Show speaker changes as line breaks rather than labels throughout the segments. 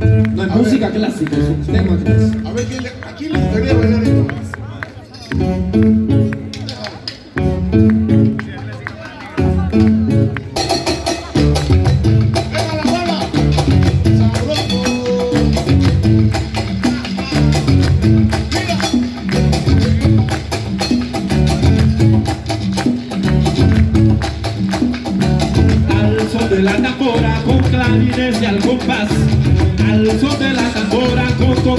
No es música
ver,
clásica, es un tema clásico.
A ver, ¿a quién le gustaría bailar esto?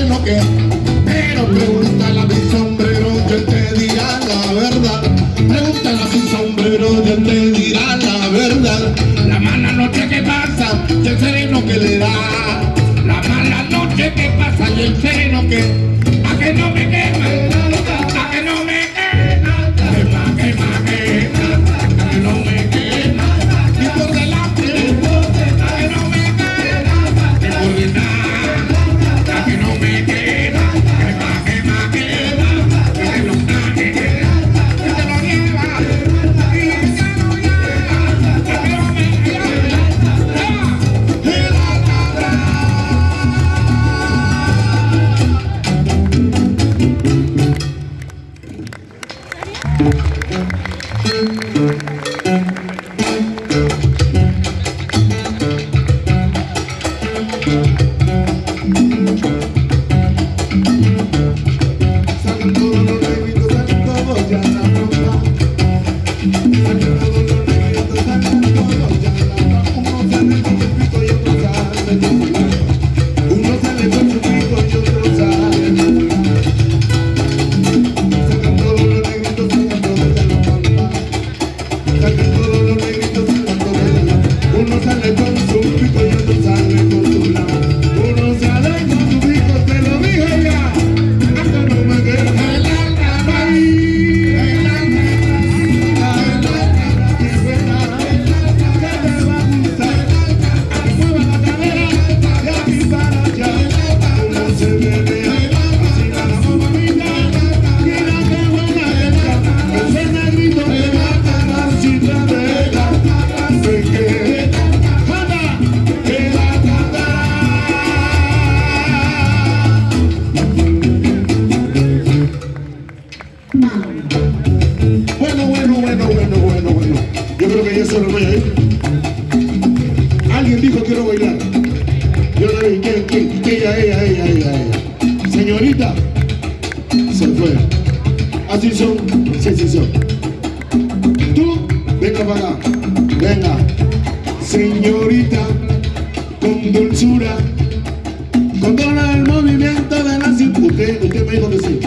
Pero pregúntale a mi sombrero Yo te dirá la verdad. Pregúntale a mi sombrero Yo te dirá la verdad. La mala noche que pasa Y el sereno que le da. La mala noche que pasa Y el sereno que A que no me queda señorita se fue. Así son, sí, sí son. Tú, venga para acá, venga. Señorita, con dulzura, controla el movimiento de la cintura. Usted, usted me dijo que sí.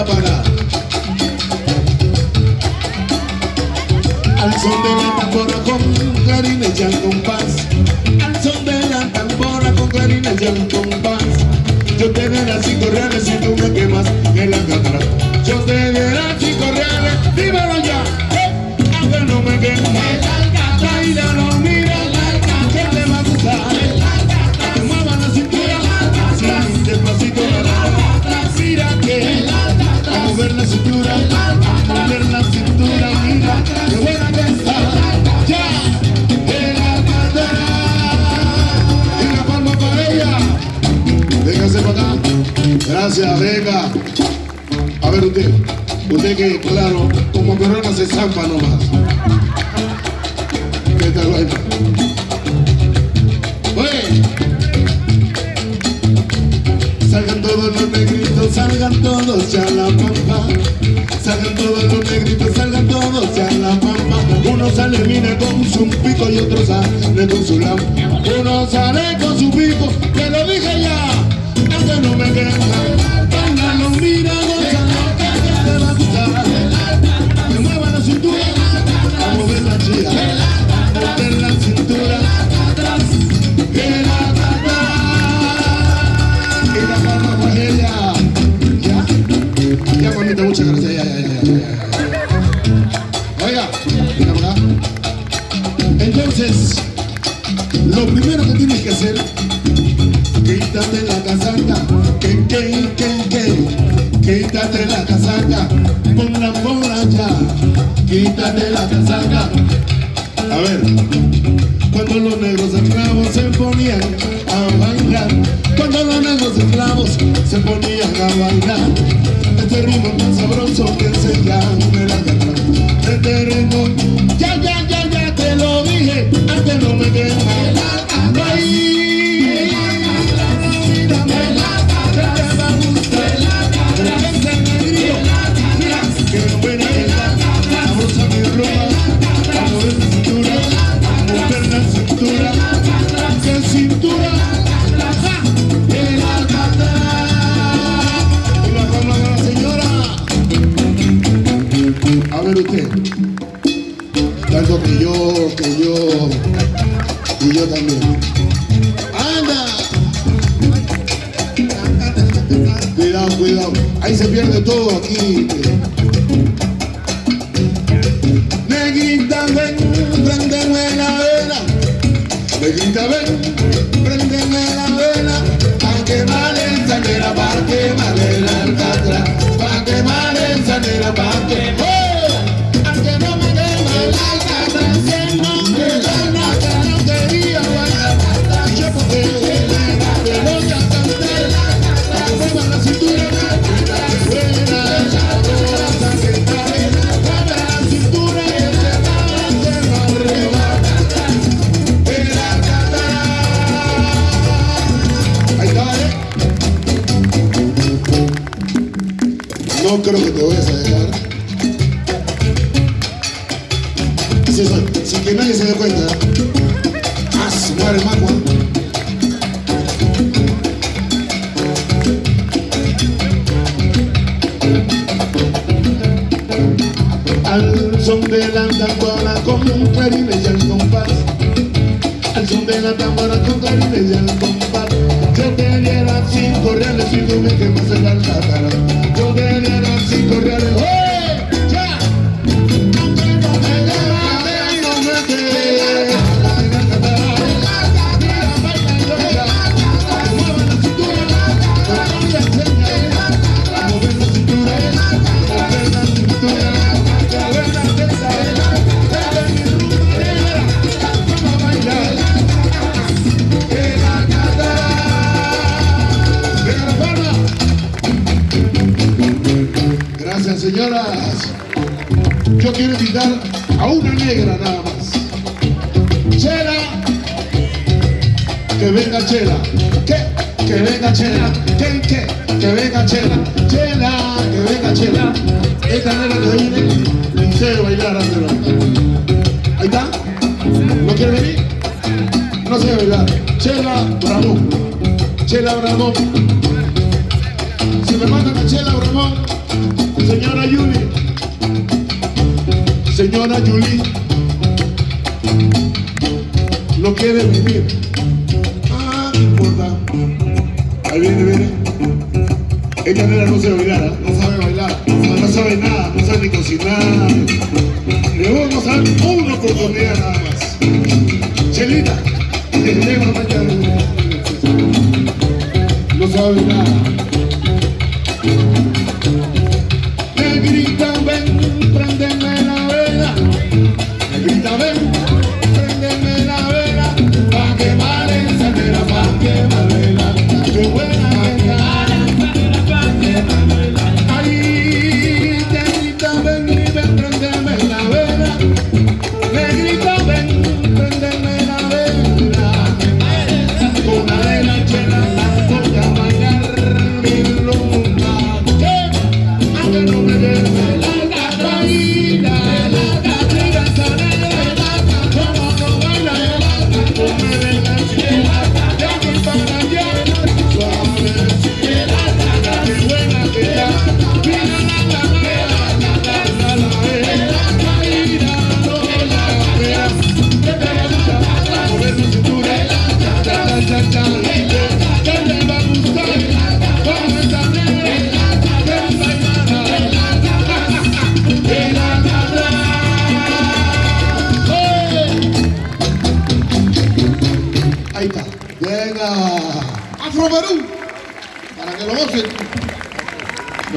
Al son de la tambora con clarines y al compás. Al son de la tambora con clarines y al compás. Yo te daré cinco reales si tú me quemas en la cámara. Yo te daré cinco reales, dímelo ya. Aunque no me quemes. A ver usted, usted que claro, como corona se zampa nomás. ¿Qué tal, bueno? Oye. Salgan todos los negritos, salgan todos ya la pampa. Salgan todos los negritos, salgan todos ya la pampa. Uno sale, mira con su pico y otro sale con su lampa. Uno sale con Ya, mamita, muchas gracias. Ya, ya, ya, ya. Oiga. Entonces, lo primero que tienes que hacer, quítate la casaca, que, que, que, que, quítate la casaca, ponla por allá, quítate la casaca. A ver, cuando los negros esclavos se ponían a bailar, cuando los negros esclavos se ponían a bailar, este ritmo tan sabroso que se llama la este ritmo, ya, ya, ya, ya te lo dije, antes no me quema, Ay, yo también. ¡Anda! Cuidado, cuidado, ahí se pierde todo aquí. Negrita, ven, préndeme la vela. Negrita, ven, préndeme la vela. Pa' quemar el sanera, pa' quemar No creo que te vayas a dejar. Así soy, sin que nadie se dé cuenta. Ah, su madre macua. Al son de la tambora con un clarines y al compás Al son de la tambora con clarines y al compás Yo te diera cinco reales si tú me quemas el alcatraz Yo te diera cinco reales ¡Oye! Señoras. Yo quiero invitar a una negra nada más. Chela. Que venga Chela. Que, que venga Chela. Que, que, que venga Chela. Chela, que venga Chela. Esta negra que viene, liceo bailar Ahí está. ¿No quiere venir? No sé bailar. Chela Bravo. Chela Bravo. Si me mandan a Chela Bravo. Señora Yuli, señora Yuli, no quiere vivir. Ah, no importa. Ahí viene, viene. Ella nena no se bailar, no sabe bailar, ¿eh? no sabe nada, no sabe ni cocinar. Le vamos a dar una oportunidad no me dejes la traída.